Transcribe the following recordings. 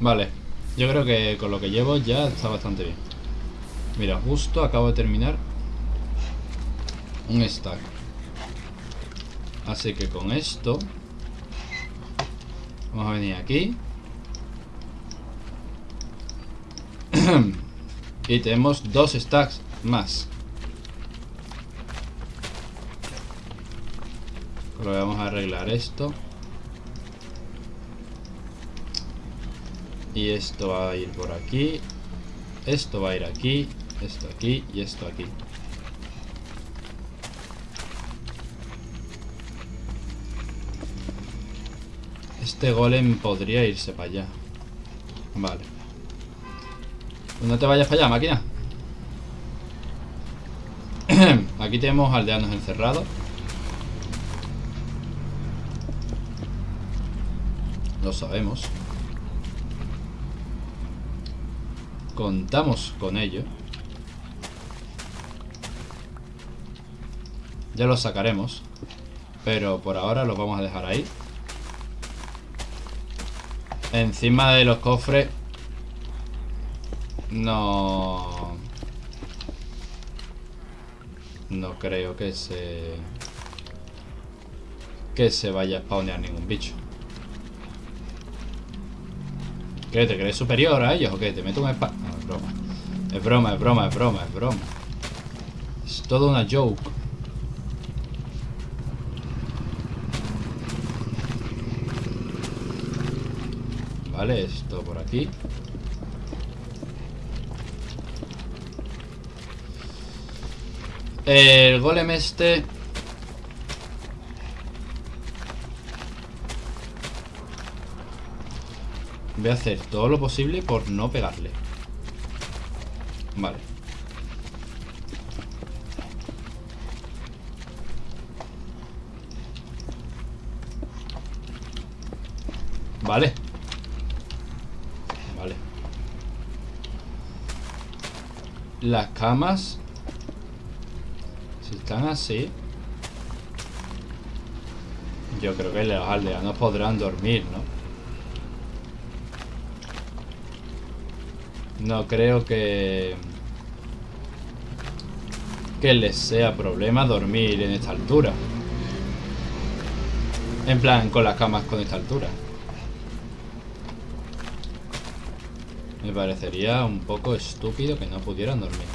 Vale. Yo creo que con lo que llevo ya está bastante bien. Mira, justo acabo de terminar un stack. Así que con esto vamos a venir aquí. y tenemos dos stacks más. Pero vamos a arreglar esto. Y esto va a ir por aquí. Esto va a ir aquí. Esto aquí y esto aquí. Este golem podría irse para allá. Vale. No te vayas para allá, máquina. Aquí tenemos aldeanos encerrados. Lo sabemos. Contamos con ello. Ya lo sacaremos. Pero por ahora los vamos a dejar ahí. Encima de los cofres No No creo que se Que se vaya a spawnear ningún bicho ¿Qué? ¿Te crees superior a ellos o qué? ¿Te meto un espada? No, es broma Es broma, es broma, es broma, es broma Es todo una joke Vale, esto por aquí El golem este Voy a hacer todo lo posible por no pegarle. Vale. Vale. Vale. Las camas Si están así Yo creo que los aldeanos podrán dormir, ¿no? No creo que... Que les sea problema dormir en esta altura. En plan, con las camas con esta altura. Me parecería un poco estúpido que no pudieran dormir.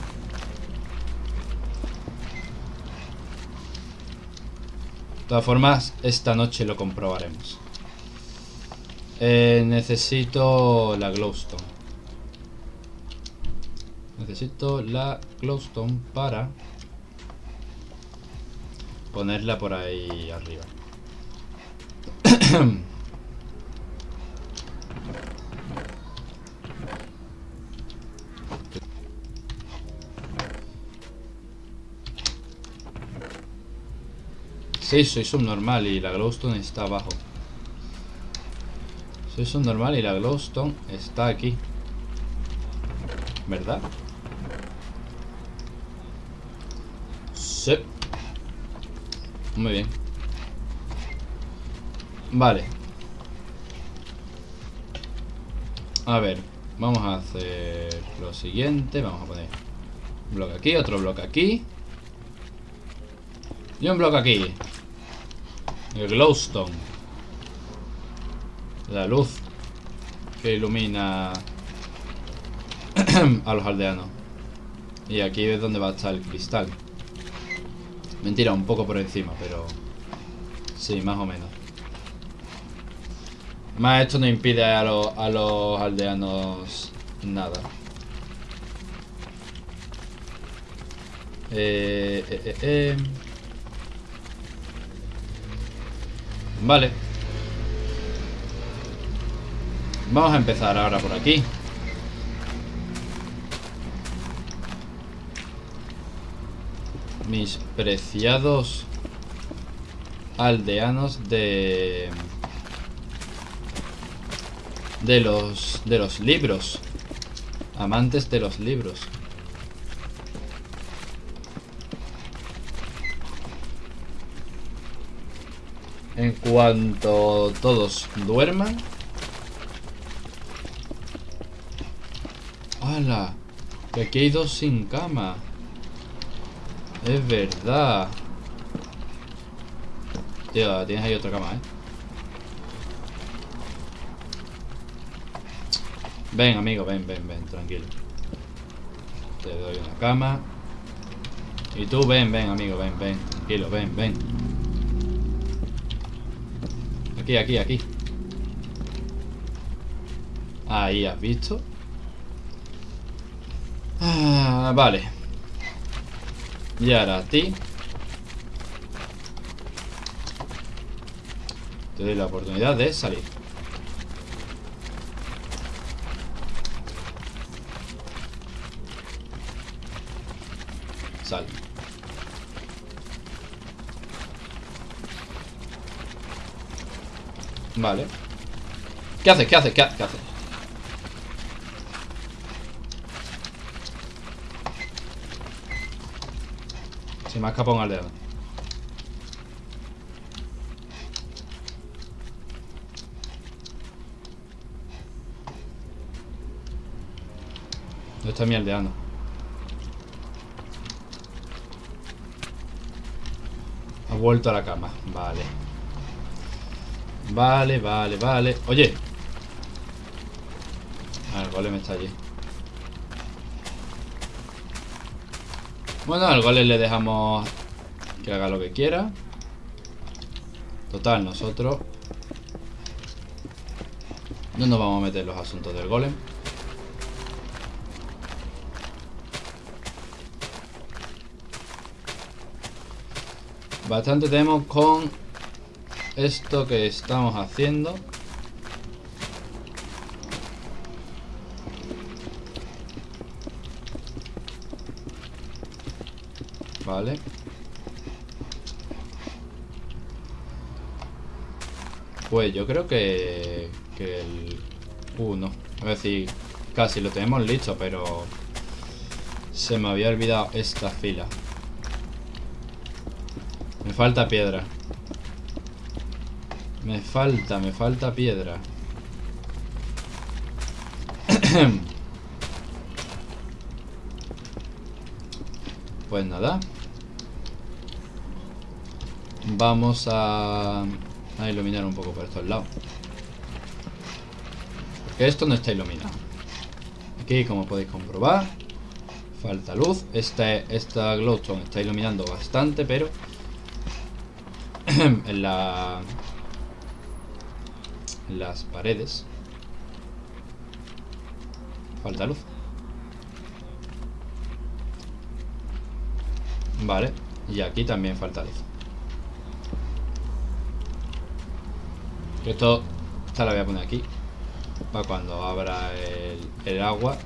De todas formas, esta noche lo comprobaremos. Eh, necesito la glowstone. Necesito la glowstone para ponerla por ahí arriba. Sí, soy subnormal y la glowstone está abajo. Soy subnormal y la glowstone está aquí. ¿Verdad? Muy bien. Vale. A ver, vamos a hacer lo siguiente. Vamos a poner un bloque aquí, otro bloque aquí. Y un bloque aquí. El glowstone. La luz que ilumina a los aldeanos. Y aquí es donde va a estar el cristal. Mentira, un poco por encima, pero... Sí, más o menos. Más esto no impide a, los aldeanos nada. Eh, eh, eh, eh, Vale. Vamos a empezar ahora por aquí. Mis preciados aldeanos de de los de los libros amantes de los libros en cuanto todos duerman ¡Hala! Que aquí hay dos sin cama. Es verdad. Tío, tienes ahí otra cama, ¿eh? Ven, amigo, ven, ven, ven, tranquilo. Te doy una cama. Y tú, ven, ven, amigo, ven, ven. Tranquilo, ven, ven. Aquí, aquí, aquí. Ahí, ¿has visto? Ah, vale. Y ahora a ti. Te doy la oportunidad de salir. Sal. Vale. ¿Qué haces? ¿Qué haces? ¿Qué, haces? Se me ha escapado un aldeano. ¿Dónde está mi aldeano? Ha vuelto a la cama. Vale. Vale, vale, vale. Oye. Ah, el golem está allí. Bueno, al golem le dejamos que haga lo que quiera. Total, nosotros no nos vamos a meter los asuntos del golem. Bastante tenemos con esto que estamos haciendo. Vale. Pues yo creo que, que el 1. A ver si casi lo tenemos listo, pero se me había olvidado esta fila. Me falta piedra. Me falta, me falta piedra. pues nada. Vamos a, iluminar un poco por estos lados. Porque esto no está iluminado. Aquí, como podéis comprobar, falta luz. Este, esta glowstone está iluminando bastante, pero en la en las paredes falta luz vale y aquí también falta luz esto esta la voy a poner aquí para cuando abra el, agua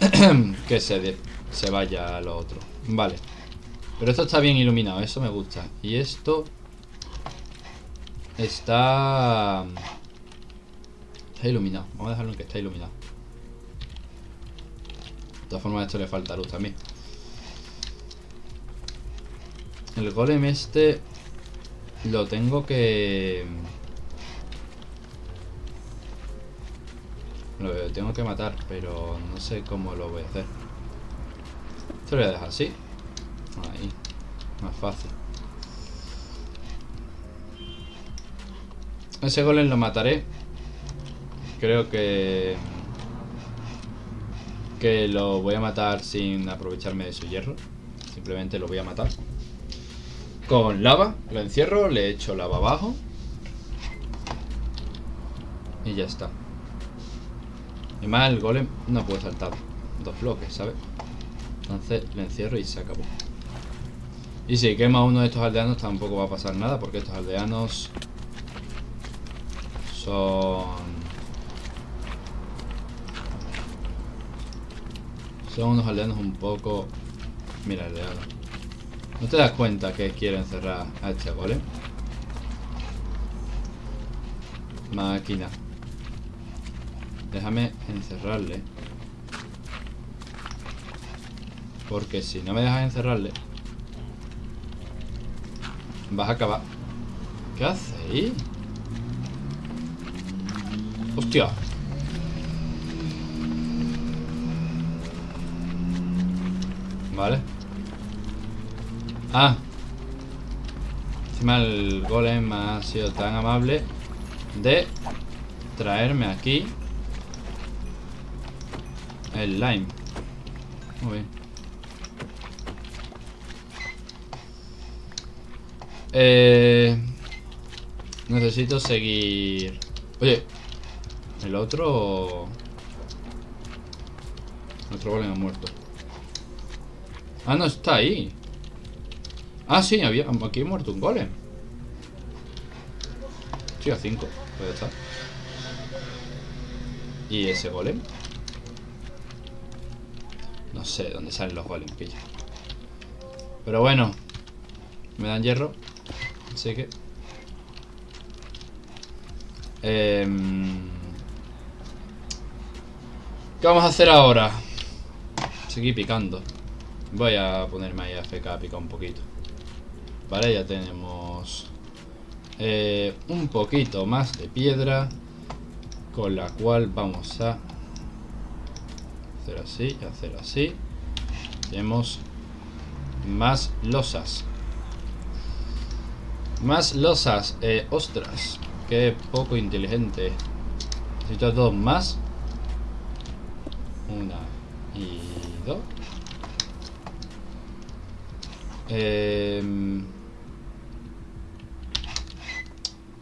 que se, se vaya a lo otro vale pero esto está bien iluminado, eso me gusta. Y esto... Está... Está iluminado. Vamos a dejarlo en que está iluminado. De todas formas a esto le falta luz también. El golem este... Lo tengo que... Lo tengo que matar, pero no sé cómo lo voy a hacer. Esto lo voy a dejar así. Ahí. Más fácil. Ese golem lo mataré. Creo que... Que lo voy a matar sin aprovecharme de su hierro. Simplemente lo voy a matar. Con lava. Lo encierro, le echo lava abajo. Y ya está. Y más el golem no puede saltar dos bloques, ¿sabes? Entonces le encierro y se acabó. Y si quema uno de estos aldeanos tampoco va a pasar nada porque estos aldeanos son... Son unos aldeanos un poco... Mira, aldeano. No te das cuenta que quiero encerrar a este, ¿vale? Máquina. Déjame encerrarle. Porque si no me dejas encerrarle, vas a acabar. ¿Qué hace ¡Hostia! Vale. Ah. Encima el golem ha sido tan amable de traerme aquí el lime. Muy bien. Eh, necesito seguir... Oye, el otro... El otro golem ha muerto. Ah, no, está ahí. Ah, sí, había, aquí ha muerto un golem. Sí, a 5. Puede estar. ¿Y ese golem? No sé dónde salen los golems, pilla. Pero bueno. Me dan hierro. Así que... Eh, ¿Qué vamos a hacer ahora? Seguir picando. Voy a ponerme ahí a FK a picar un poquito. Vale, ya tenemos eh, un poquito más de piedra. Con la cual vamos a hacer así y hacer así. Tenemos más losas. Más losas. Eh, ostras, qué poco inteligente. Necesito dos más. Una y dos. Eh,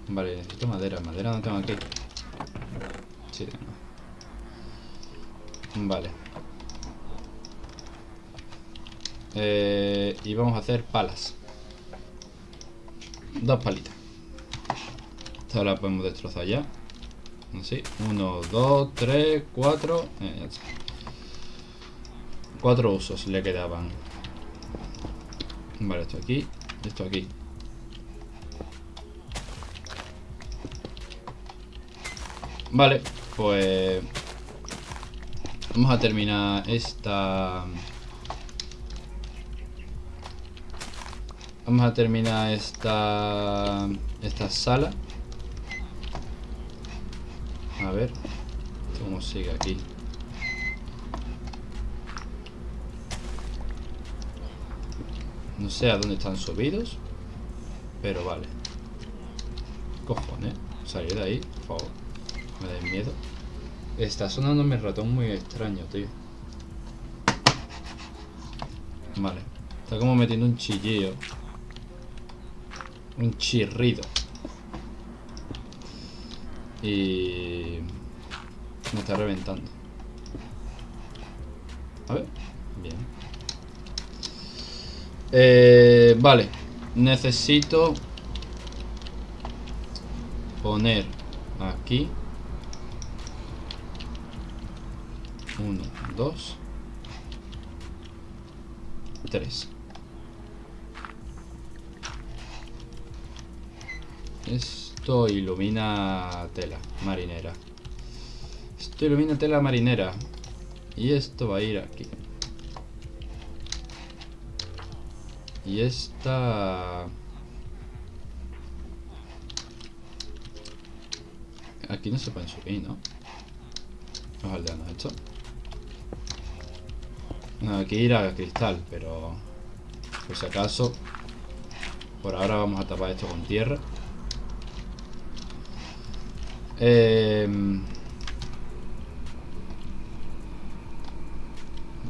vale, necesito madera. Madera no tengo aquí. Sí, Vale. Eh, y vamos a hacer palas. Dos palitas. Esta la podemos destrozar ya. Así. Uno, dos, tres, cuatro. Eh, cuatro usos le quedaban. Vale, esto aquí. Esto aquí. Vale, pues... Vamos a terminar esta... Vamos a terminar esta... Esta sala. A ver. ¿Cómo sigue aquí? No sé a dónde están subidos. Pero vale. Cojones. Salir de ahí, por favor. Me da miedo. Está sonando mi ratón muy extraño, tío. Vale. Está como metiendo un chillillo. Un chirrido. Y... Me está reventando. A ver. Bien. Eh, vale. Necesito poner aquí Uno, dos. Tres. Esto ilumina tela marinera. Esto ilumina tela marinera. Y esto va a ir aquí. Y esta... Aquí no se pueden subir, ¿no? Los aldeanos, esto. No, aquí ir a cristal, pero... Por si acaso... Por ahora vamos a tapar esto con tierra. Eh...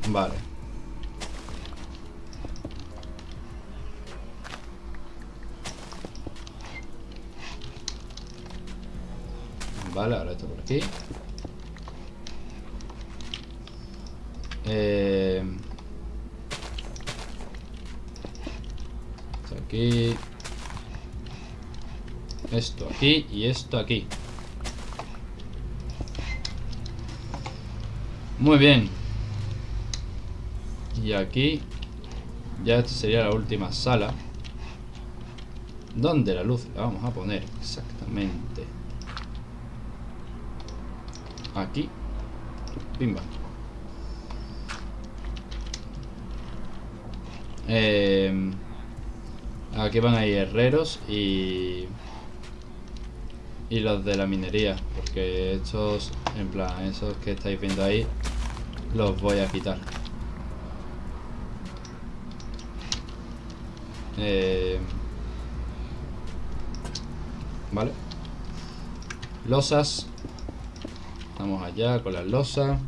Vale. Vale, ahora esto por aquí. Eh, esto aquí. Esto aquí y esto aquí. Muy bien. Y aquí ya esta sería la última sala. ¿Dónde la luz la vamos a poner? Exactamente. Aquí. Pimba. Eh, aquí van a ir herreros y... Y los de la minería. Porque estos, en plan, esos que estáis viendo ahí, los voy a quitar. Eh, vale. Losas. Vamos allá con las losas.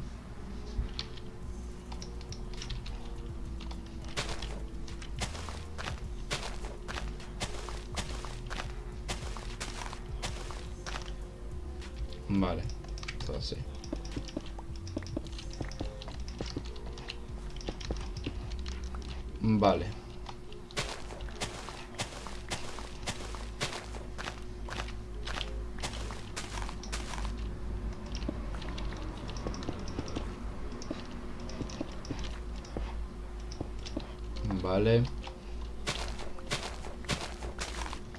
Vale. Vale.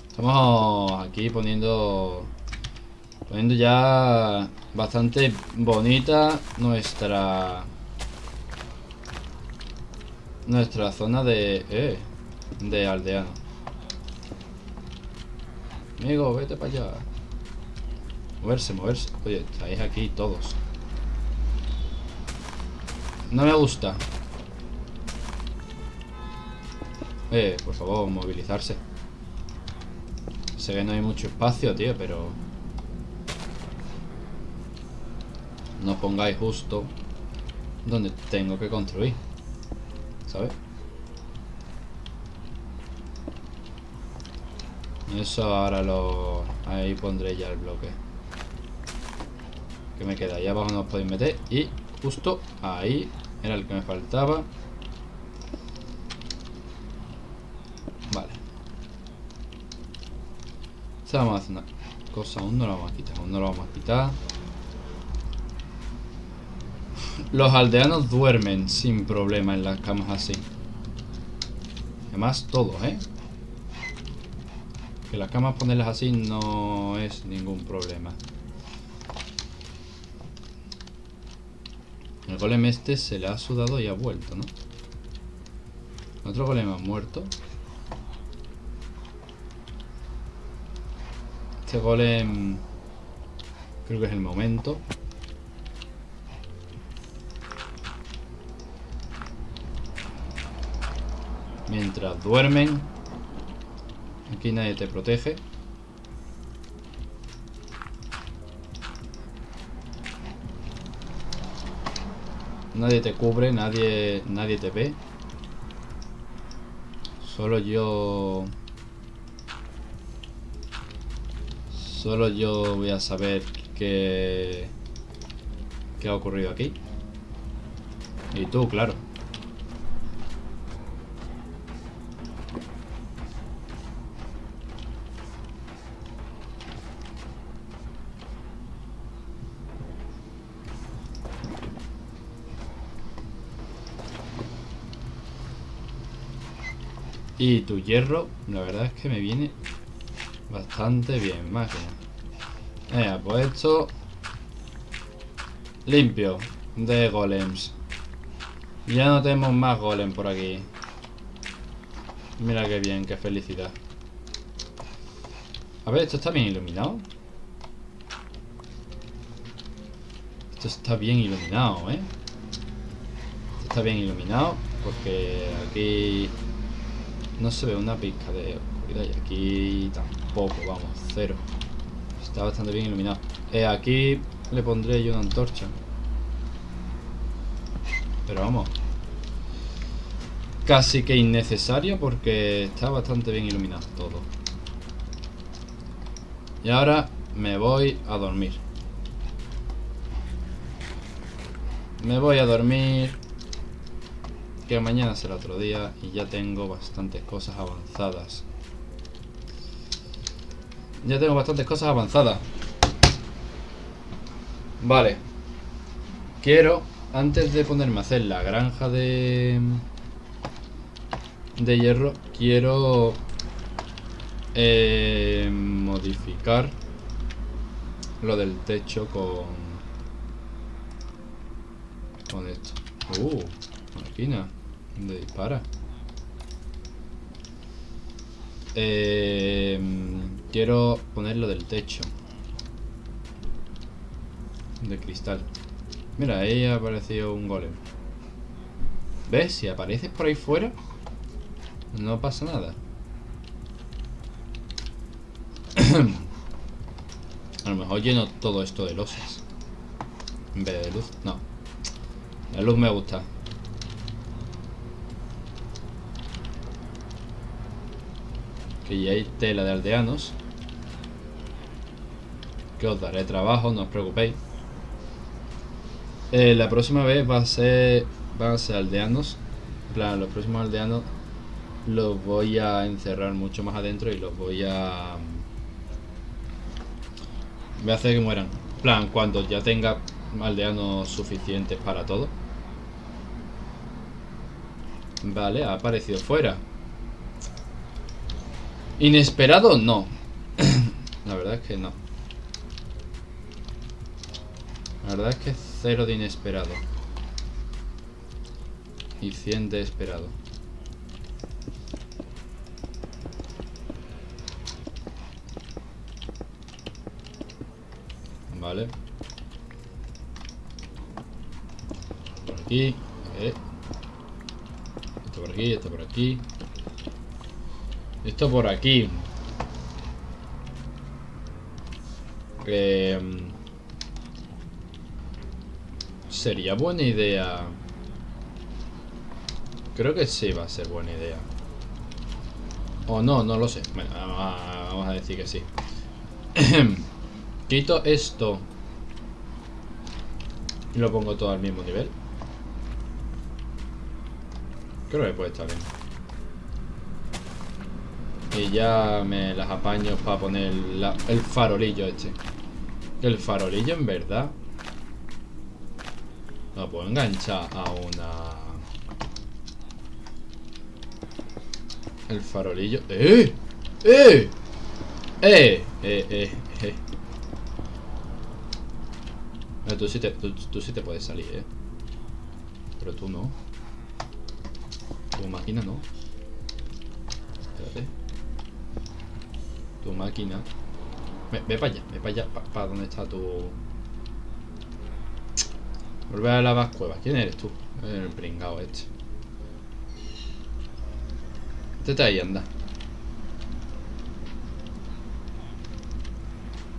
Estamos aquí poniendo Poniendo ya bastante bonita nuestra... Nuestra zona de... Eh, de aldeano. Amigo, vete para allá. Moverse, moverse. Oye, estáis aquí todos. No me gusta. Eh, por favor, movilizarse. Sé que no hay mucho espacio, tío, pero... no pongáis justo donde tengo que construir. ¿Sabes? Eso ahora lo... Ahí pondré ya el bloque. Que me queda. Ahí abajo no os podéis meter. Y justo ahí era el que me faltaba. Vale. Esta vamos a hacer una cosa. Aún no lo vamos a quitar. Aún no lo vamos a quitar. Los aldeanos duermen sin problema en las camas así. Además, todos, ¿eh? Que las camas ponerlas así no es ningún problema. El golem este se le ha sudado y ha vuelto, ¿no? Otro golem ha muerto. Este golem... Creo que es el momento. Mientras duermen Aquí nadie te protege. Nadie te cubre, nadie, nadie te ve. Solo yo... Solo yo voy a saber qué... ¿Qué ha ocurrido aquí? Y tú, claro Y tu hierro, la verdad es que me viene bastante bien, máquina. Venga, pues esto... Limpio de golems. Ya no tenemos más golem por aquí. Mira qué bien, qué felicidad. A ver, esto está bien iluminado. Esto está bien iluminado, ¿eh? Esto está bien iluminado porque aquí no se ve una pizca de oscuridad y aquí tampoco, vamos, cero. Está bastante bien iluminado. Eh, aquí le pondré yo una antorcha. Pero vamos. Casi que innecesario porque está bastante bien iluminado todo. Y ahora me voy a dormir. Me voy a dormir que mañana será otro día y ya tengo bastantes cosas avanzadas. Ya tengo bastantes cosas avanzadas. Vale. Quiero, antes de ponerme a hacer la granja de... De hierro, quiero... Eh, modificar lo del techo con... Con esto. Uh, máquina. ¿Dónde dispara? Eh, quiero ponerlo del techo. De cristal. Mira, ahí ha aparecido un golem. ¿Ves? Si apareces por ahí fuera, no pasa nada. A lo mejor lleno todo esto de losas. En vez de luz. No. La luz me gusta. Que ya hay tela de aldeanos. Que os daré trabajo, no os preocupéis. Eh, la próxima vez va a ser. Van a ser aldeanos. En plan, los próximos aldeanos los voy a encerrar mucho más adentro y los voy a. Voy a hacer que mueran. Plan, cuando ya tenga aldeanos suficientes para todo. Vale, ha aparecido fuera. Inesperado, no. La verdad es que no. La verdad es que cero de inesperado. Y 100 de esperado. Vale. Por aquí. Eh. Esto por aquí, esto por aquí. Esto por aquí. Eh, sería buena idea. Creo que sí va a ser buena idea. O no, no lo sé. Bueno, vamos a decir que sí. Quito esto. Y lo pongo todo al mismo nivel. Creo que puede estar bien. Y ya me las apaño para poner el farolillo este. El farolillo en verdad lo puedo enganchar a una... El farolillo... ¡Eh! ¡Eh! ¡Eh! ¡Eh! ¡Eh! ¡Eh! tú, sí te, tú sí te puedes salir, ¿eh? Pero tú no. Tu máquina no. Espérate. Tu máquina. Ve, ve para allá, ve para allá, para donde está tu... Volver a las cuevas. ¿Quién eres tú? El pringao este. Métete ahí, anda.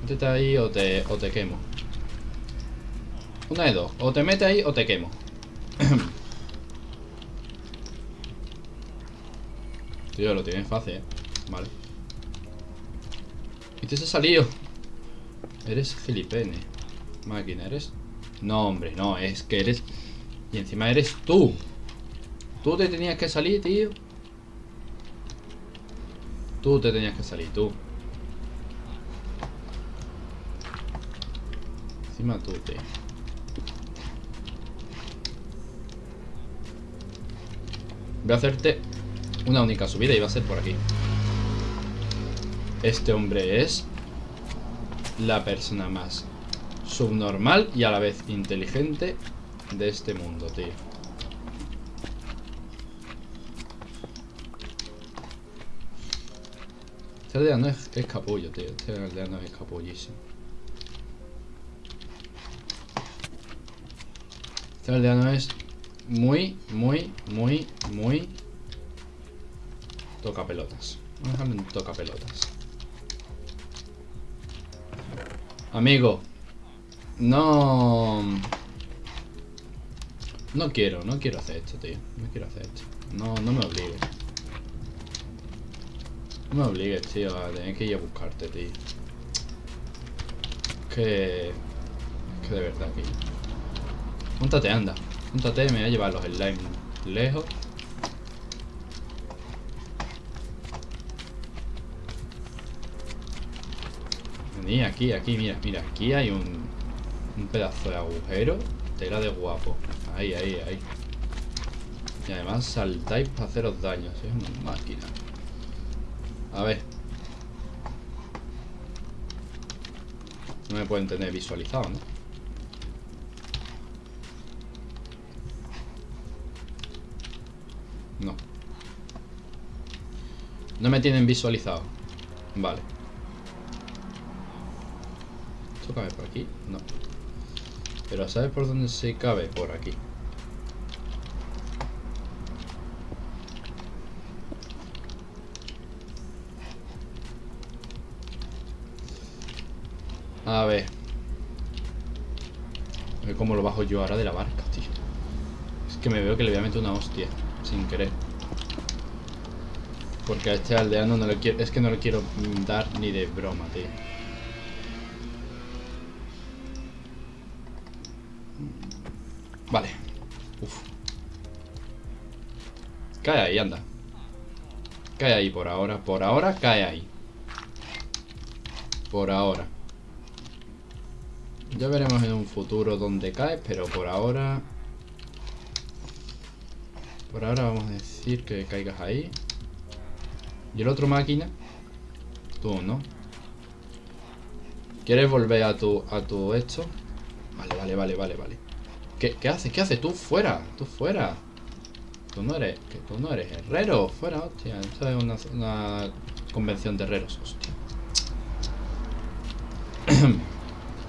Métete ahí o te, o te quemo. Una de dos. O te metes ahí o te quemo. Tío, lo tienes fácil, ¿eh? Vale. Y te has salido. Eres filipene. Máquina, eres no, hombre, no, es que eres... Y encima eres tú. Tú te tenías que salir, tío. Tú te tenías que salir, tú. Encima tú, tío. Voy a hacerte una única subida y va a ser por aquí. Este hombre es la persona más subnormal y a la vez inteligente de este mundo, tío. Este aldeano es, capullo, tío. Este aldeano es capullísimo. Este aldeano es muy, muy, muy, muy... Toca pelotas. Vamos a dejarlo toca pelotas. Amigo, no... No quiero, no quiero hacer esto, tío. No quiero hacer esto. No, no me obligues. No me obligues, tío, a tener que ir a buscarte, tío. Es que... Es que de verdad, tío. Júntate, anda. Júntate, me voy a llevar los slime lejos. Aquí, aquí, mira, mira. Aquí hay un pedazo de agujero. Tela de guapo. Ahí, ahí, ahí. Y además saltáis para haceros daños. Es una máquina. A ver. No me pueden tener visualizado, ¿no? No. No me tienen visualizado. Vale. ¿Esto cabe por aquí? No. Pero ¿sabes por dónde se cabe? Por aquí. A ver. A ver cómo lo bajo yo ahora de la barca, tío. Es que me veo que le voy a meter una hostia. Sin querer. Porque a este aldeano no le quiero... Es que no le quiero dar ni de broma, tío. Vale. Uf. Cae ahí, anda. Cae ahí por ahora. Por ahora cae ahí. Por ahora. Ya veremos en un futuro dónde cae, pero por ahora... Por ahora vamos a decir que caigas ahí. ¿Y el otro máquina? Tú, ¿no? ¿Quieres volver a tu, a tu esto? Vale, vale, vale, vale, vale. ¿Qué, qué haces? ¿Qué haces? Tú fuera, tú fuera. Tú no eres, tú no eres herrero. Fuera, hostia. Esto es una, convención de herreros, hostia.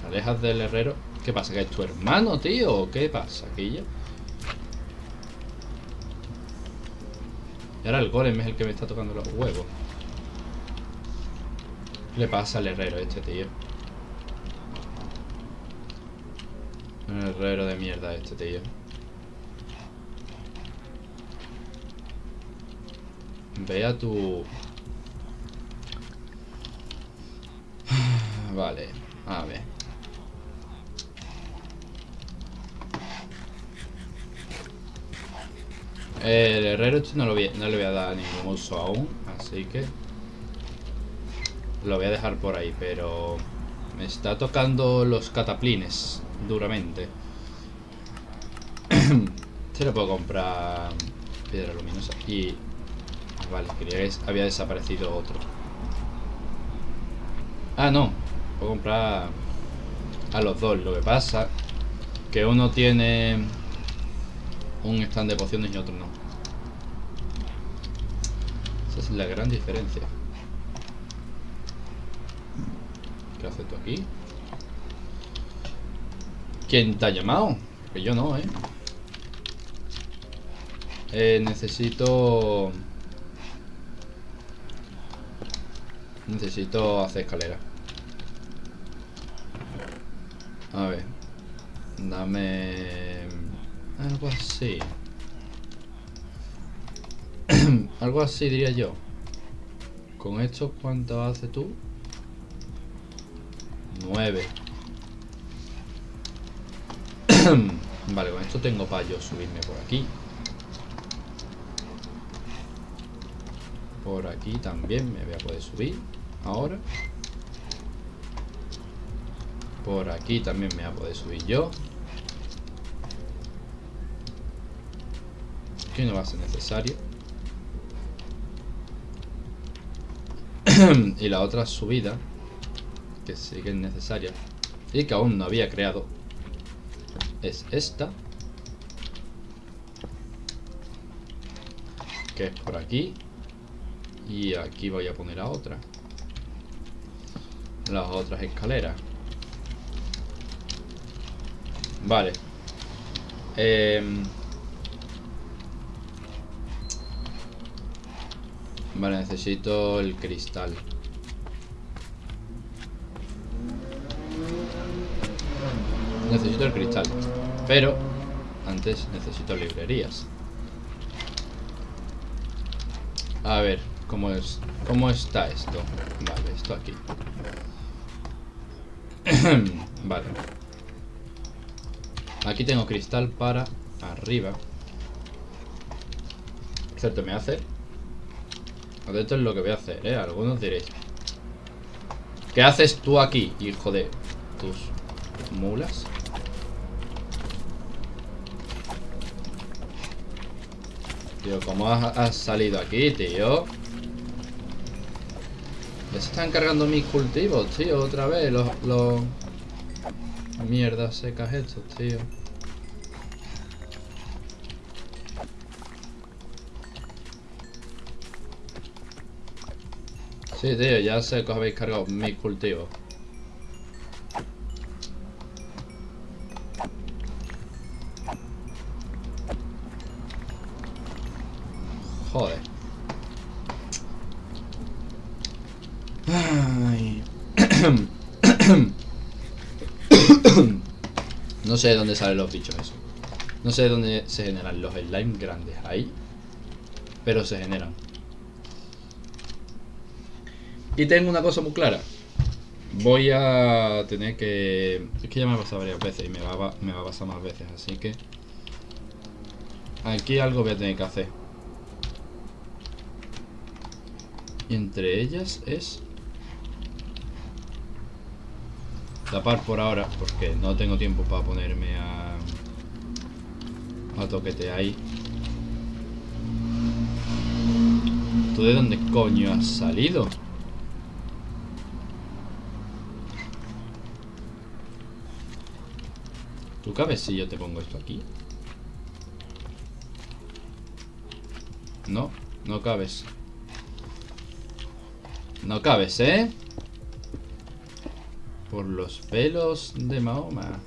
Alejas del herrero. ¿Qué pasa? ¿Que es tu hermano, tío? ¿Qué pasa, ya? Y ahora el golem es el que me está tocando los huevos. ¿Qué le pasa al herrero este, tío? Un herrero de mierda este, tío. Ve a tu... Vale, a ver. El herrero este no, lo voy, no le voy a dar ningún uso aún, así que... Lo voy a dejar por ahí, pero... Me está tocando los cataplines duramente. este lo puedo comprar piedra luminosa. Y... Vale, quería que había desaparecido otro. Ah, no. Puedo comprar a los dos. Lo que pasa que uno tiene un stand de pociones y otro no. Esa es la gran diferencia. ¿Qué haces tú aquí? ¿Quién te ha llamado? Que yo no, ¿eh? Eh, necesito... Necesito hacer escalera. A ver. Dame... Algo así. Algo así diría yo. Con esto, ¿cuánto hace tú? Nueve. vale, con esto tengo para yo subirme por aquí. Por aquí también me voy a poder subir. Ahora. Por aquí también me voy a poder subir yo. Que no va a ser necesario. y la otra subida. Que sí que es necesaria. Y que aún no había creado. Es esta. Que es por aquí. Y aquí voy a poner a otra. Las otras escaleras. Vale. Eh, Vale, necesito el cristal. Necesito el cristal. Pero antes necesito librerías. A ver, ¿cómo es? ¿Cómo está esto? Vale, esto aquí. vale. Aquí tengo cristal para arriba. Cierto, me hace esto es lo que voy a hacer, ¿eh? Algunos diréis. ¿Qué haces tú aquí, hijo de tus mulas? Tío, ¿cómo has, salido aquí, tío? Ya se están cargando mis cultivos, tío, otra vez. Los, los... Mierdas secas estos, tío. Sí, tío, ya sé que os habéis cargado mis cultivos. Joder. Ay. No sé de dónde salen los bichos eso. No sé de dónde se generan los slime grandes. Ahí. Pero se generan. Y tengo una cosa muy clara. Voy a tener que... Es que ya me ha pasado varias veces y me va, me va a pasar más veces. Así que... Aquí algo voy a tener que hacer. Y entre ellas es... Tapar por ahora, porque no tengo tiempo para ponerme a... A toquete ahí. ¿Tú de dónde coño has salido? ¿Tú cabes si yo te pongo esto aquí? No, no cabes. No cabes, ¿eh? Por los pelos de Mahoma.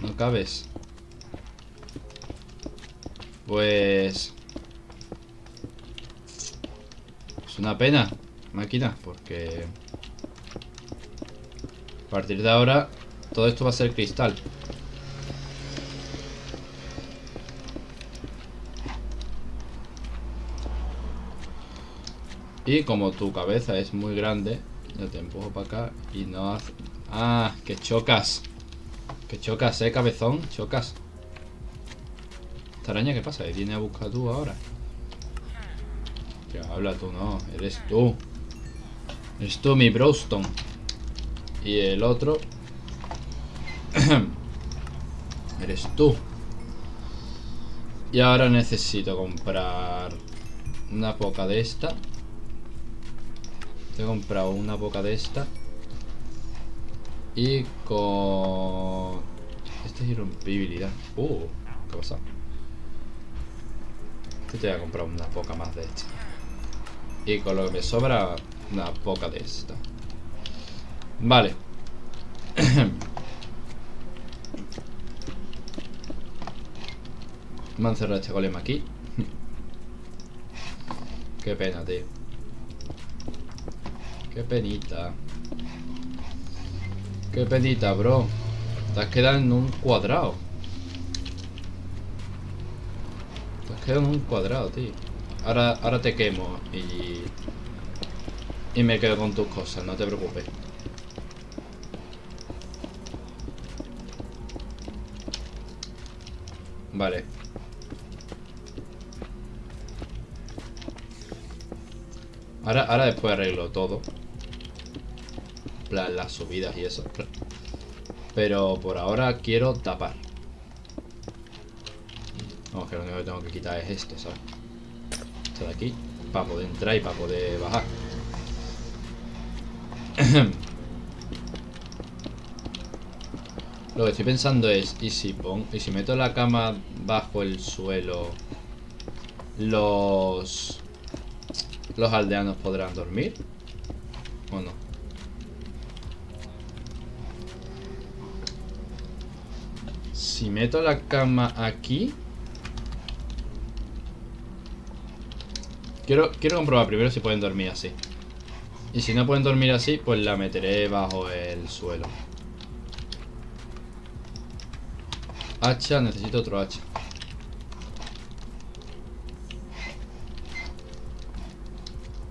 No cabes. Pues... Es una pena, máquina, porque... A partir de ahora, todo esto va a ser cristal. Y como tu cabeza es muy grande, te empujo para acá y no hace... Ah, que chocas. Que chocas, eh, cabezón. Chocas. Esta araña, ¿qué pasa? ¿Viene a buscar tú ahora? Que habla tú, no. Eres tú. Eres tú, mi Browstone. Y el otro... Eres tú. Y ahora necesito comprar una poca de esta. He comprado una boca de esta. Y con... Esta es irrompibilidad. Uh, ¿qué pasa? Este te voy a comprar una poca más de esta. Y con lo que me sobra, una poca de esta. Vale. Me han cerrado este golem aquí. Qué pena, tío. Qué penita. Qué penita, bro. Te has quedado en un cuadrado. Te has quedado en un cuadrado, tío. Ahora, ahora te quemo y... Y me quedo con tus cosas, no te preocupes. Vale. Ahora, ahora después arreglo todo las subidas y eso. Pero por ahora quiero tapar. Vamos, que lo único que tengo que quitar es esto, ¿sabes? Esto de aquí. Para poder entrar y para poder bajar. Lo que estoy pensando es, ¿y si, pon, ¿y si meto la cama bajo el suelo? ¿Los... ¿Los aldeanos podrán dormir? ¿O no? Si meto la cama aquí... Quiero, quiero comprobar primero si pueden dormir así. Y si no pueden dormir así, pues la meteré bajo el suelo. Hacha, necesito otro hacha.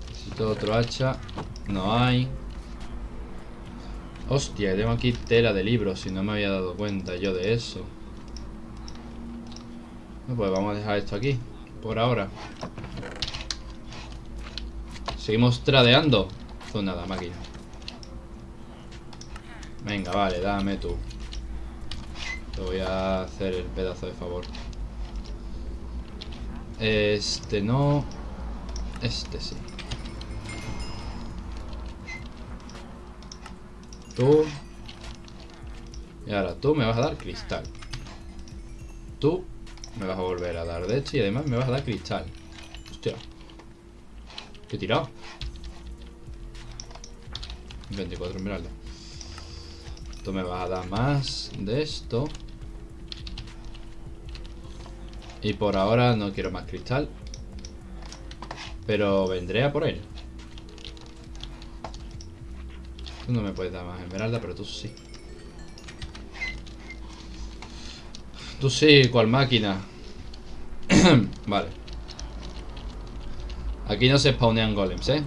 Necesito otro hacha. No hay. Hostia, tengo aquí tela de libros si no me había dado cuenta yo de eso pues vamos a dejar esto aquí. Por ahora. Seguimos tradeando. Pues nada, máquina. Venga, vale, dame tú. Te voy a hacer el pedazo de favor. Este no. Este sí. Tú. Y ahora tú me vas a dar cristal. Tú me vas a volver a dar de hecho y además me vas a dar cristal. Hostia. ¿Qué tirado? 24 esmeraldas. Tú me vas a dar más de esto. Y por ahora no quiero más cristal. Pero vendré a por él. Tú no me puedes dar más esmeralda, pero tú sí. Tú sí, cual máquina. vale. Aquí no se spawnean golems, ¿eh?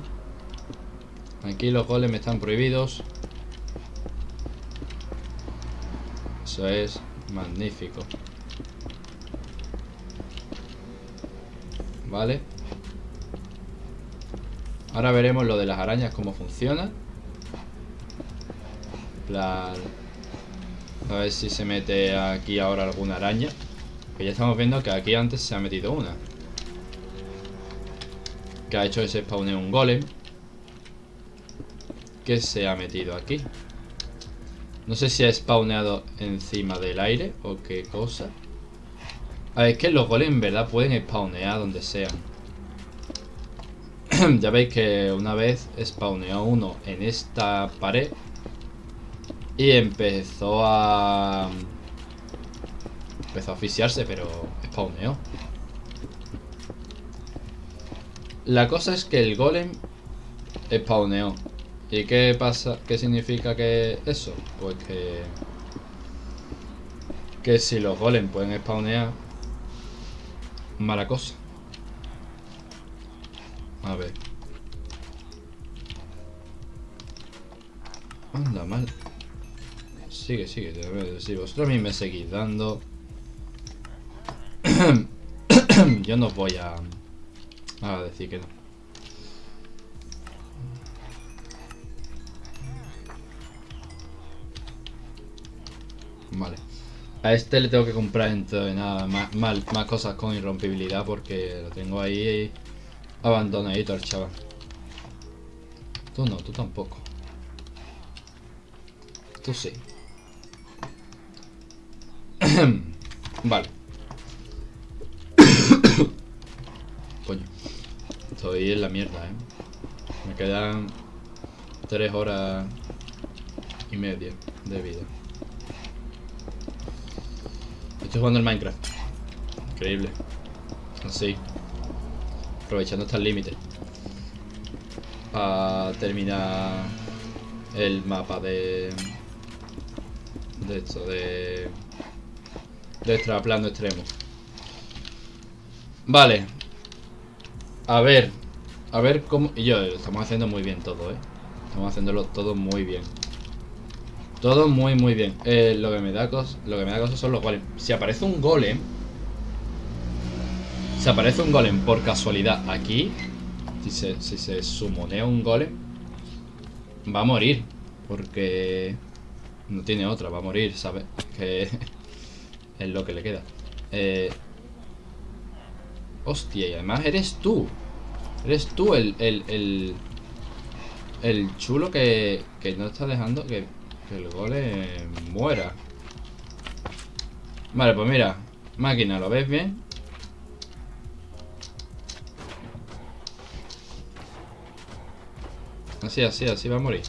Aquí los golems están prohibidos. Eso es magnífico. Vale. Ahora veremos lo de las arañas, cómo funciona. A ver si se mete aquí ahora alguna araña. Que ya estamos viendo que aquí antes se ha metido una. Que ha hecho ese spawneo un golem. Que se ha metido aquí. No sé si ha spawneado encima del aire o qué cosa. A ver, es que los golems en verdad pueden spawnear donde sean. ya veis que una vez spawneó uno en esta pared y empezó a... Empezó a asfixiarse, pero spawneó. La cosa es que el golem spawneó. ¿Y qué pasa? ¿Qué significa que eso? Pues que... Que si los golems pueden spawnear... Mala cosa. A ver. Anda, mal. Sigue, sigue. Si vosotros a mí me seguís dando... Yo no voy a... A decir que no. Vale. A este le tengo que comprar entonces nada más, más, más cosas con irrompibilidad porque lo tengo ahí abandonadito al chaval. Tú no, tú tampoco. Tú sí. vale. Coño. Estoy en la mierda, ¿eh? Me quedan tres horas y media de vida. Estoy jugando el Minecraft. Increíble. Así. Aprovechando hasta el límite. Para terminar el mapa de... De esto, de de extremo. Vale. A ver. A ver cómo... Y yo, estamos haciendo muy bien todo, ¿eh? Estamos haciéndolo todo muy bien. Todo muy, muy bien. Eh, lo que me da cosas... Lo que me da cosas son los golems. Si aparece un golem... Si aparece un golem por casualidad aquí... Si se, si se sumonea un golem... Va a morir. Porque... No tiene otra, va a morir, ¿sabes? Que... Es lo que le queda. Eh... Hostia, y además eres tú. Eres tú el, el, el, el chulo que, que no está dejando que, que el gole muera. Vale, pues mira. Máquina, ¿lo ves bien? Así, así, así va a morir.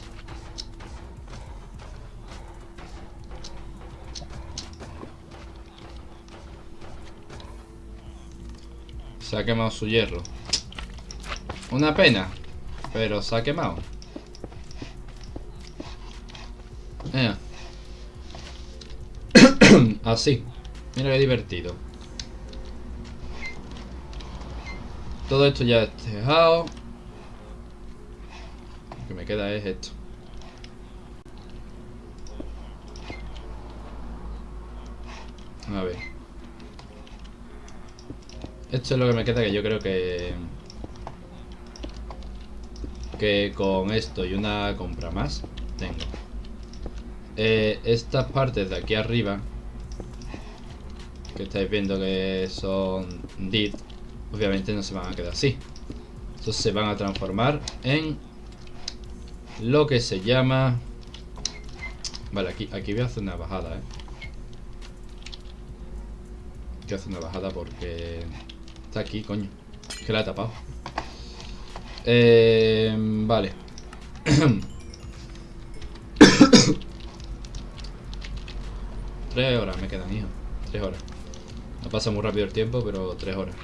Se ha quemado su hierro. Una pena. Pero se ha quemado. Así. Mira qué divertido. Todo esto ya es tejado. Lo que me queda es esto. A ver. Esto es lo que me queda que yo creo que... Que con esto y una compra más tengo. Eh, estas partes de aquí arriba que estáis viendo que son did obviamente no se van a quedar así estos se van a transformar en lo que se llama vale aquí, aquí voy a hacer una bajada eh. voy a hacer una bajada porque aquí, coño. Que la he tapado. Eh, vale. tres horas me quedan, hijo. Tres horas. No pasa muy rápido el tiempo, pero tres horas.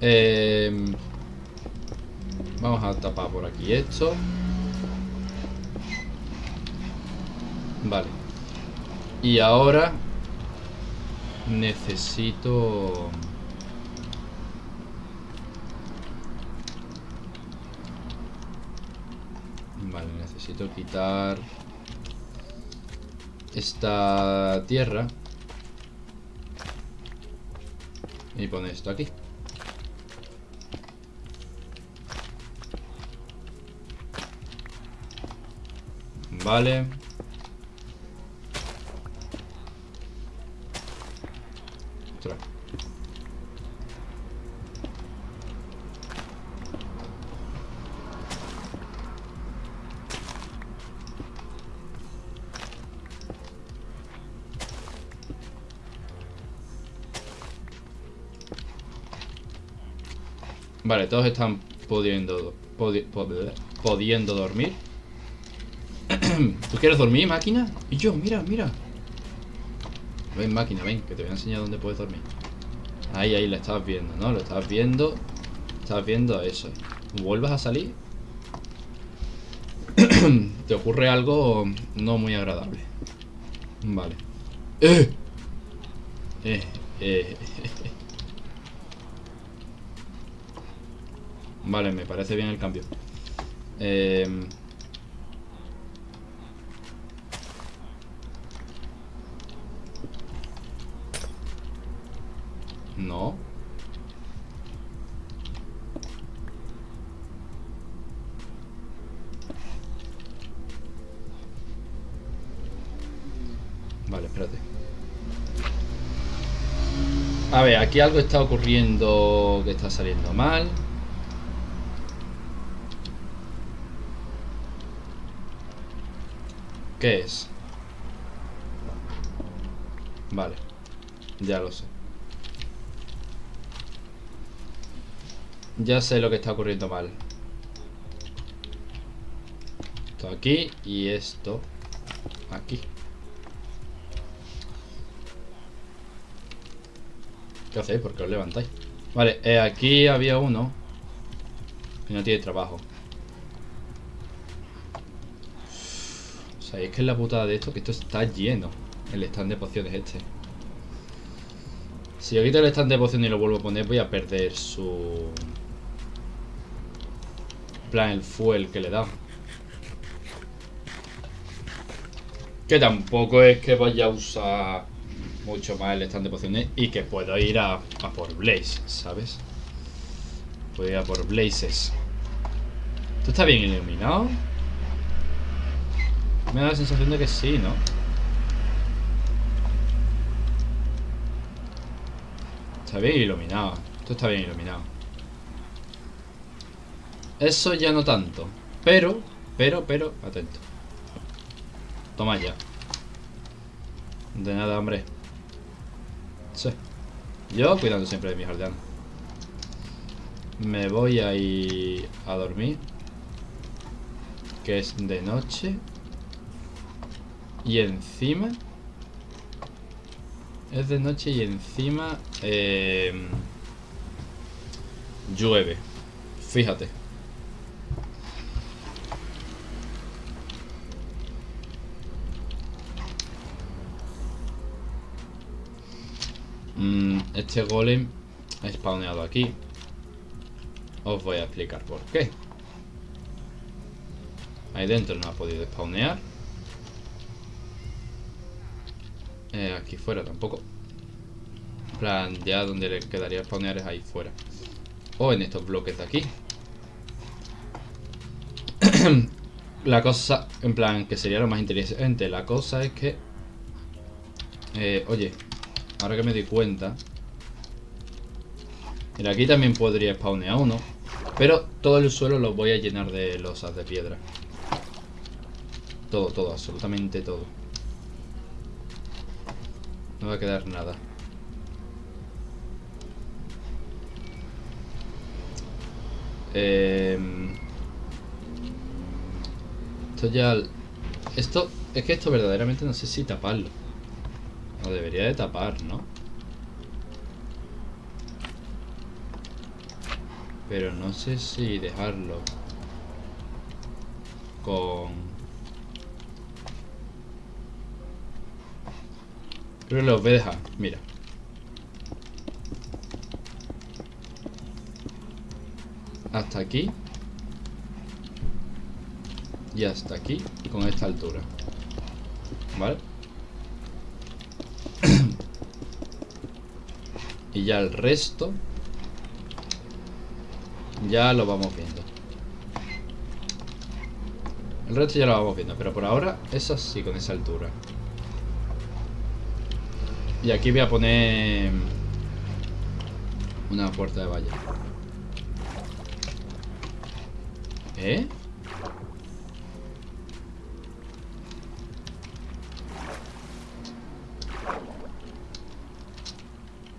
Eh, vamos a tapar por aquí esto. Vale. Y ahora Necesito... Vale, necesito quitar esta tierra y poner esto aquí. Vale. Vale, todos están pudiendo, pudiendo dormir. ¿Tú quieres dormir, máquina? Y yo, mira, mira. Ven, máquina, ven, que te voy a enseñar dónde puedes dormir. Ahí, ahí, lo estabas viendo, ¿no? Lo estabas viendo. Estabas viendo eso. ¿Vuelvas a salir? te ocurre algo no muy agradable. Vale. ¡Eh! Eh, eh. Vale, me parece bien el cambio. Eh... No. Vale, espérate. A ver, aquí algo está ocurriendo que está saliendo mal. ¿Qué es? Vale. Ya lo sé. Ya sé lo que está ocurriendo mal. Esto aquí y esto aquí. ¿Qué hacéis? ¿Por qué os levantáis? Vale, eh, aquí había uno que no tiene trabajo. ¿Sabéis que es la putada de esto? Que esto está lleno. El stand de pociones este. Si yo quito el stand de pociones y lo vuelvo a poner, voy a perder su... plan, el fuel que le da. Que tampoco es que vaya a usar mucho más el stand de pociones y que puedo ir a, a por Blaze, ¿sabes? Puedo ir a por Blazes. ¿Esto está bien iluminado? Me da la sensación de que sí, ¿no? Está bien iluminado. Esto está bien iluminado. Eso ya no tanto. Pero, pero, pero, atento. Toma ya. De nada, hombre. Sí. Yo cuidando siempre de mi jardín. Me voy a ir a dormir. Que es de noche. Y encima... Es de noche y encima... Eh, llueve. Fíjate. Mm, este golem ha spawneado aquí. Os voy a explicar por qué. Ahí dentro no ha podido spawnear. Eh, aquí fuera tampoco. Plan, ya donde le quedaría spawnear es ahí fuera. O en estos bloques de aquí. la cosa, en plan, que sería lo más interesante. La cosa es que... Eh, oye, ahora que me di cuenta... Mira, aquí también podría spawnear uno. Pero todo el suelo lo voy a llenar de losas de piedra. Todo, todo, absolutamente todo. No va a quedar nada. Em, esto ya... Esto... Es que esto verdaderamente no sé si taparlo. Lo debería de tapar, ¿no? Pero no sé si dejarlo con... Pero los voy a dejar, mira. Hasta aquí. Y hasta aquí, con esta altura. ¿Vale? y ya el resto ya lo vamos viendo el resto ya lo vamos viendo pero por ahora es así con esa altura y aquí voy a poner una puerta de valla. ¿Eh?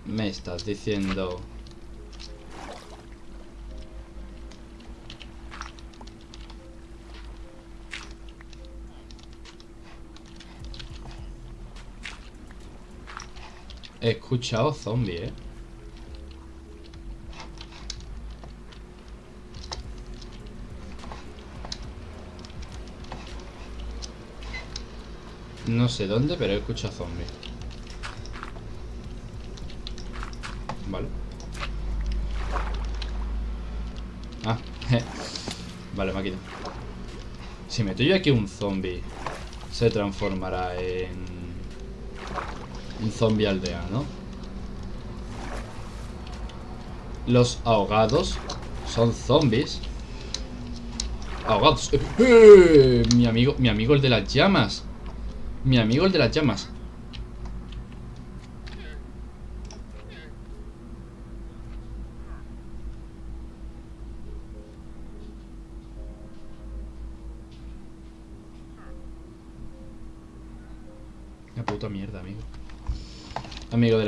Me estás diciendo... He escuchado zombie, ¿eh? No sé dónde, pero he escuchado zombies. Vale. Ah, vale, máquina. Si meto yo aquí un zombie, se transformará en un zombie aldea, ¿no? Los ahogados son zombies. Ahogados. ¡Eh! Mi amigo, mi amigo el de las llamas. Mi amigo el de las llamas.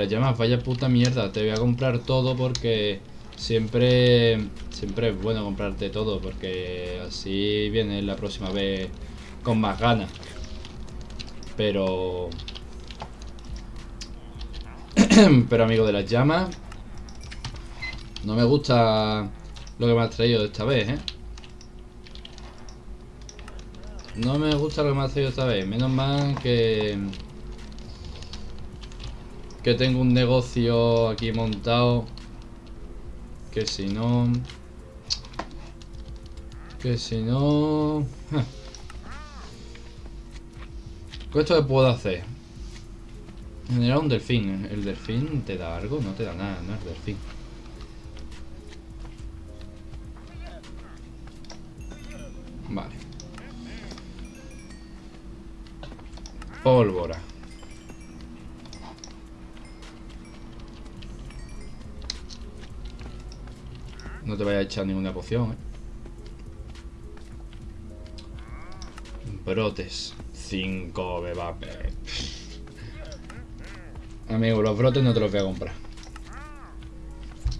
Las llamas, vaya puta mierda. Te voy a comprar todo porque siempre siempre es bueno comprarte todo porque así viene la próxima vez con más ganas. Pero... Pero amigo de las llamas... No me gusta lo que me has traído esta vez, ¿eh? No me gusta lo que me has traído esta vez. Menos mal que... Que tengo un negocio aquí montado. Que si no... Que si no... Con esto que puedo hacer. Generar un delfín. ¿El delfín te da algo? No te da nada, no es delfín. Vale. Pólvora No te vaya a echar ninguna poción, ¿eh? Brotes 5 bebape. Amigo, los brotes no te los voy a comprar.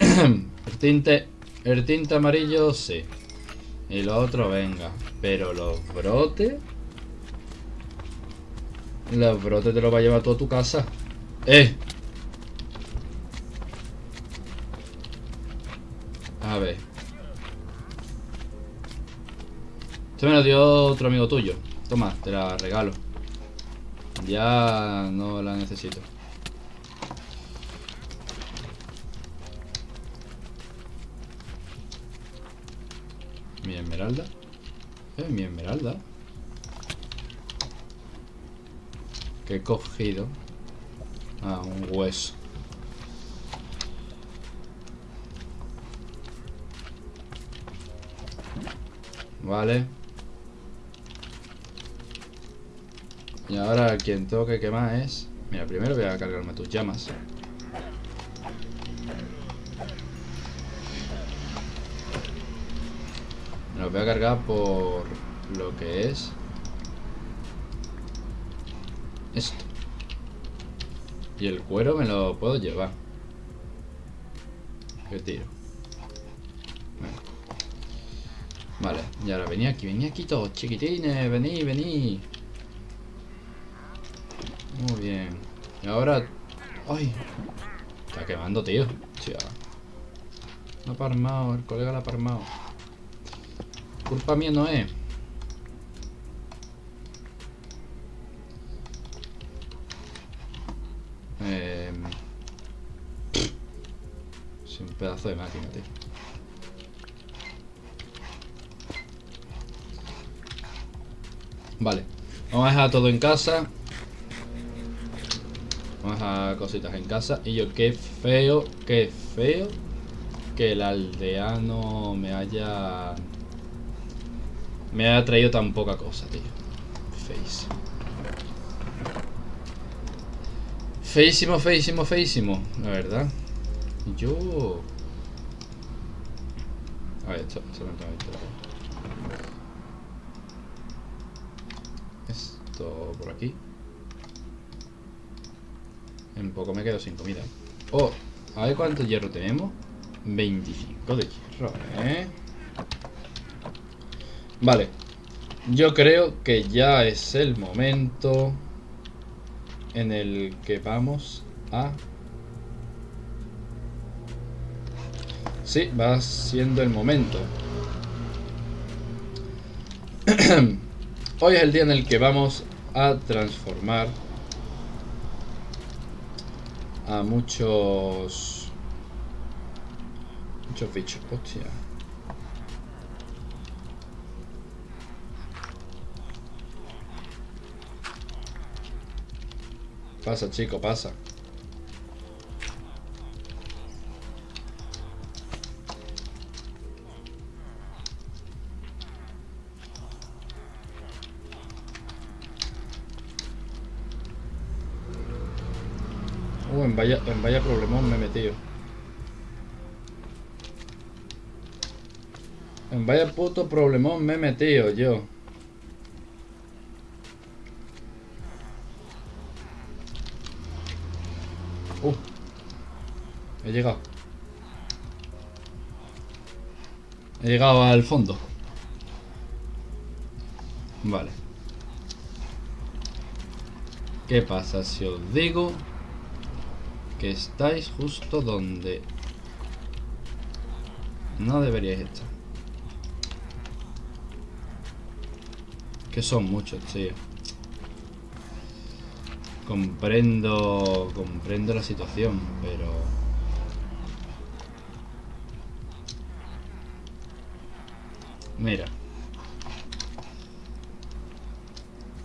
el tinte. El tinte amarillo, sí. Y lo otro, venga. Pero los brotes. Los brotes te los va a llevar toda tu casa. ¡Eh! A ver. Esto me lo dio otro amigo tuyo. Toma, te la regalo. Ya no la necesito. Mi esmeralda. Eh, mi esmeralda. Que he cogido. Ah, un hueso. Vale. Y ahora quien tengo que quemar es... Mira, primero voy a cargarme tus llamas. Me los voy a cargar por lo que es... Esto. Y el cuero me lo puedo llevar. ¿Qué tiro? Vale, y ahora venía aquí, venía aquí todos, chiquitines, vení, vení. Muy bien. Y ahora... ¡Ay! Está quemando, tío. Tía. No ha parmado, el colega la ha parmado. Culpa mía no es. Eh... Es un pedazo de máquina, tío. Vamos a dejar todo en casa. Vamos a dejar cositas en casa. Y yo, qué feo, qué feo que el aldeano me haya... Me haya traído tan poca cosa, tío. Feísimo. Feísimo, feísimo, feísimo. La verdad. Yo... A ver, esto, esto no tengo Esto por aquí. En poco me quedo sin comida. Oh, a ver cuánto hierro tenemos. 25 de hierro, ¿eh? Vale. Yo creo que ya es el momento en el que vamos a... Sí, va siendo el momento. Hoy es el día en el que vamos a transformar a muchos... Muchos bichos, hostia. Pasa, chico, pasa. Uh, en vaya, en vaya problemón me he metido. En vaya puto problemón me he metido yo. Uh. He llegado. He llegado al fondo. Vale. ¿Qué pasa si os digo que estáis justo donde no deberíais estar. Que son muchos, tío. Comprendo, comprendo la situación, pero... Mira.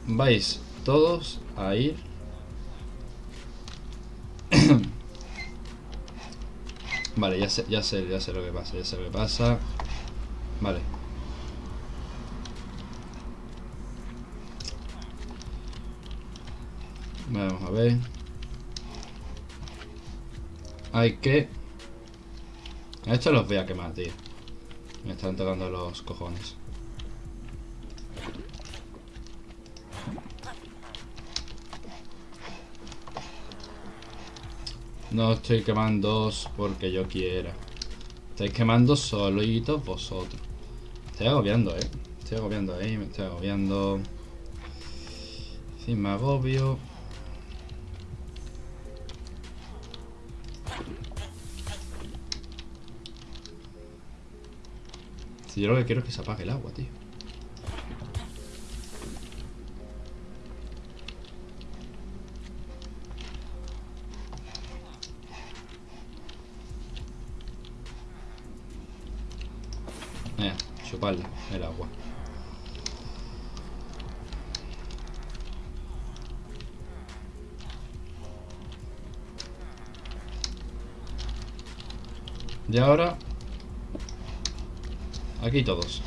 Vais todos a ir Vale, ya sé, ya sé, ya sé lo que pasa, ya sé lo que pasa. Vale. Vamos a ver. Hay que... A estos los voy a quemar, tío. Me están tocando los cojones. No estoy quemando porque yo quiera. Estáis quemando solitos vosotros. Estoy agobiando, eh. Estoy agobiando ahí, me estoy agobiando. Si me agobio. Si yo lo que quiero es que se apague el agua, tío. El agua. Y ahora... Aquí todos.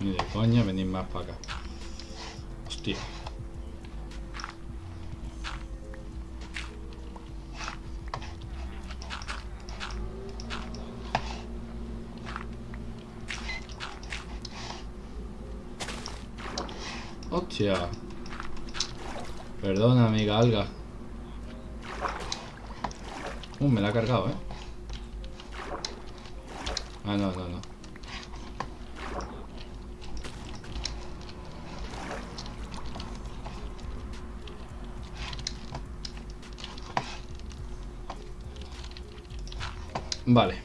Ni de coña venir más para acá. Hostia. Hostia. Perdona, amiga alga. Uh, me la ha cargado, ¿eh? Ah, no, no, no. Vale.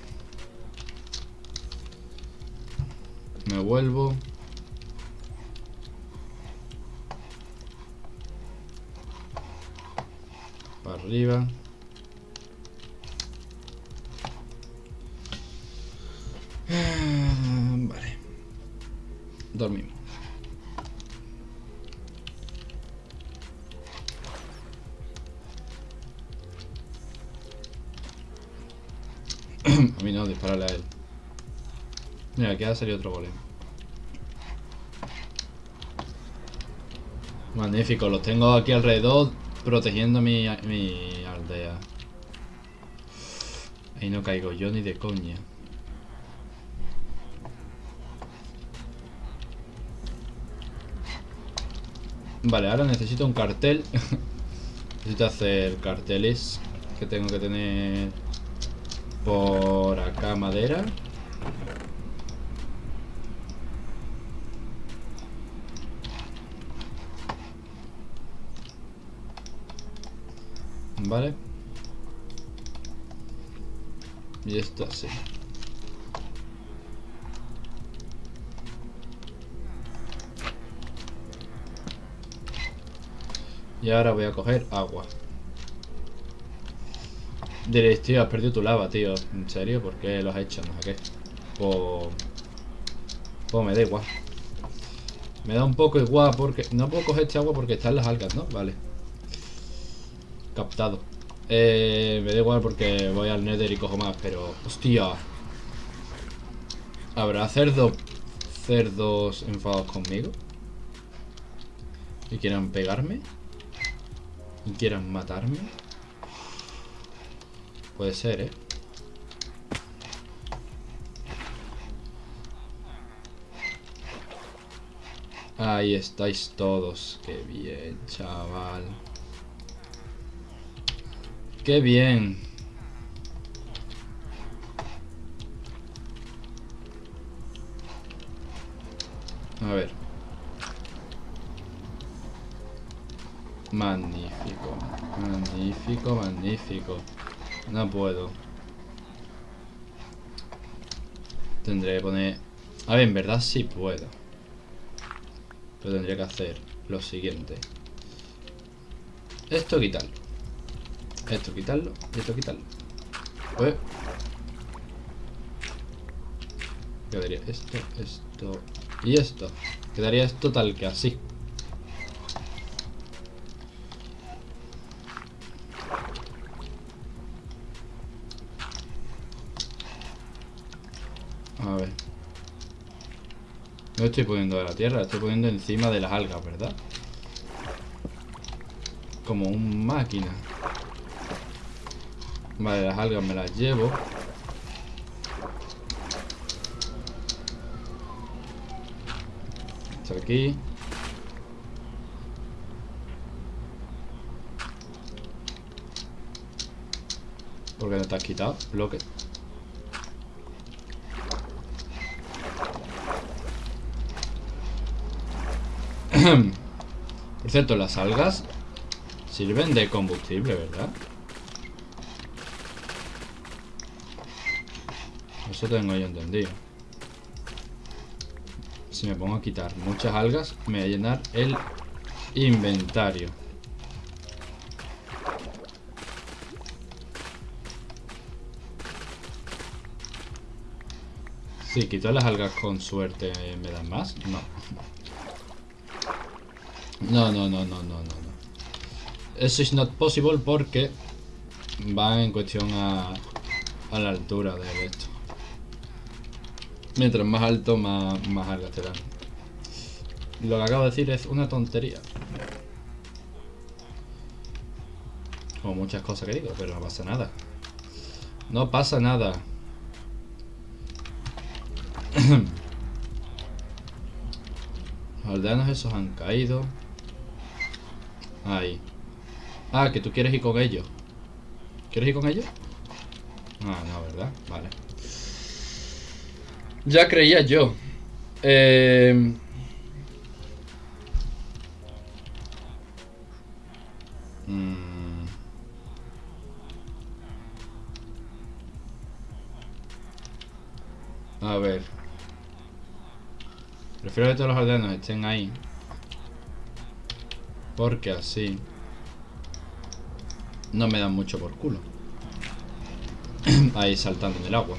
Me vuelvo. Para arriba. Aquí ha salido otro golem. Magnífico, los tengo aquí alrededor protegiendo mi, mi aldea. Ahí no caigo yo ni de coña. Vale, ahora necesito un cartel. necesito hacer carteles que tengo que tener por acá madera. Vale. Y esto así. Y ahora voy a coger agua. Diréis, tío, has perdido tu lava, tío. ¿En serio? ¿Por qué lo has hecho? No sé qué. Pues... Pues me da igual. Me da un poco igual porque... No puedo coger este agua porque están las algas, ¿no? Vale. Captado. Eh, me da igual porque voy al nether y cojo más, pero... ¡Hostia! ¿Habrá cerdos... cerdos enfadados conmigo? ¿Y quieran pegarme? ¿Y quieran matarme? Puede ser, ¿eh? Ahí estáis todos. Qué bien, chaval. Qué bien. A ver. Magnífico. Magnífico, magnífico. No puedo. Tendré que poner... A ver, en verdad sí puedo. Pero tendría que hacer lo siguiente. Esto quitarlo. Esto quitarlo. Y esto quitarlo. Pues... Quedaría esto, esto y esto. Quedaría esto tal que así. A ver. No estoy poniendo de la tierra, estoy poniendo encima de las algas, ¿verdad? Como un máquina. Vale, las algas me las llevo. Esto aquí. ¿Por qué no te has quitado? Bloque. Por cierto, las algas sirven de combustible, ¿verdad? Eso tengo yo entendido. Si me pongo a quitar muchas algas, me va a llenar el inventario. Si quito las algas con suerte, ¿me dan más? No. No, no, no, no, no, no. Eso es not possible porque va en cuestión a, a la altura de esto. Mientras más alto, más, más te dan. Lo que acabo de decir es una tontería. Como muchas cosas que digo, pero no pasa nada. No pasa nada. Los aldeanos esos han caído. Ahí. Ah, que tú quieres ir con ellos. ¿Quieres ir con ellos? Ah, no, ¿verdad? Vale. Ya creía yo. Eh... Mm. A ver. Prefiero que todos los aldeanos estén ahí. Porque así... no me dan mucho por culo. ahí saltando en el agua.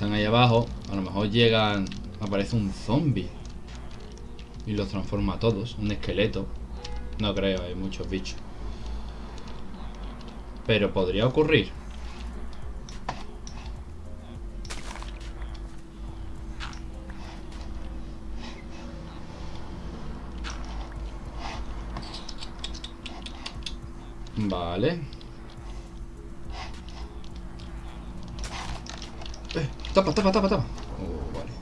Están ahí abajo. A lo mejor llegan... Aparece un zombie. Y los transforma a todos. Un esqueleto. No creo, hay muchos bichos. Pero podría ocurrir. Vale. Eh, tapa, tapa, tapa, tapa. Oh, vale.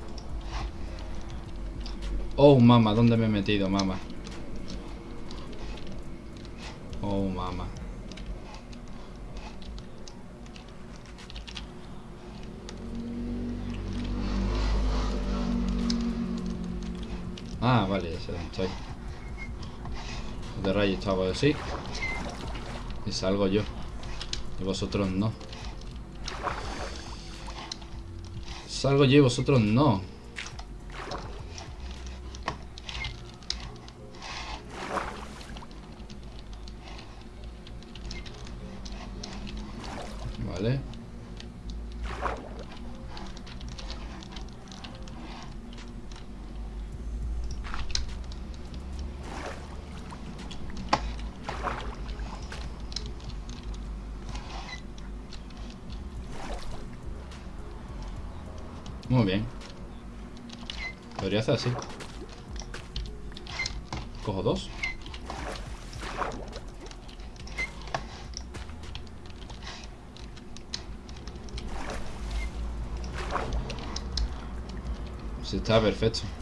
Oh, mamá, ¿dónde me he metido, mamá? Oh, mamá. Ah, vale, ya sé dónde estoy. De rayo estaba así. Y salgo yo. Y vosotros no. Salgo yo y vosotros no. Vale. Muy bien. Podría hacer así. Cojo dos. Está perfecto.